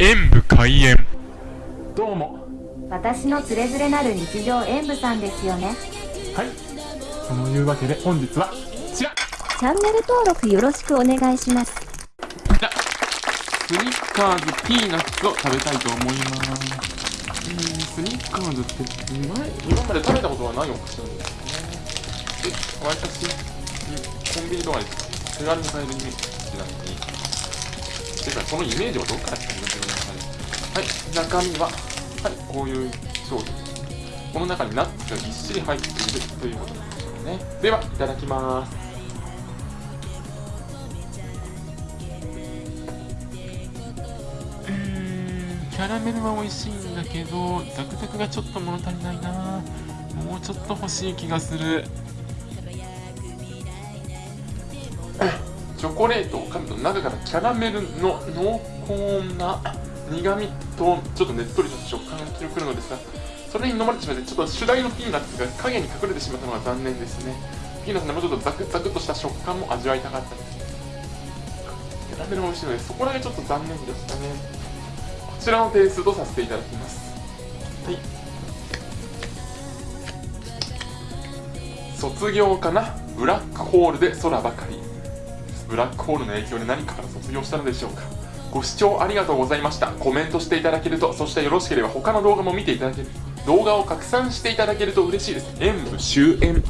演武開演。どうも。私のつれづれなる日常演舞さんですよね。はい。そのいうわけで本日はこちら。チャンネル登録よろしくお願いします。じゃスニッカーズピーナッツを食べたいと思います。うん。スニッカーズってうまい。今まで食べたことはないお菓子なんですよね。でわりかし、うん、コンビニとかで手軽に買えるイメージなのにてかそのイメージはどっから来たんですかねはい中身ははいこういう商品この中にナッツがぎっしり入っているということなんでしょうねではいただきますうんキャラメルは美味しいんだけどザクザクがちょっと物足りないな。もうちょっと欲しい気がする。チョコレートを噛むと中からキャラメルの濃厚な苦味とちょっとねっとりとした食感がくるのですがそれに飲まれてしまってちょっと主題のピーナッツが影に隠れてしまったのが残念ですね。ピーナッツのもうちょっとザクザクとした食感も味わいたかったですキャラメルも美味しいのでそこだけちょっと残念でしたね。こちらの点数とさせていただきます。はい。卒業かな？ブラックホールで空ばかり。ブラックホールの影響で何かから卒業したのでしょうか？ご視聴ありがとうございました。コメントしていただけるとそしてよろしければ他の動画も見ていただける。動画を拡散していただけると嬉しいです。演武終演。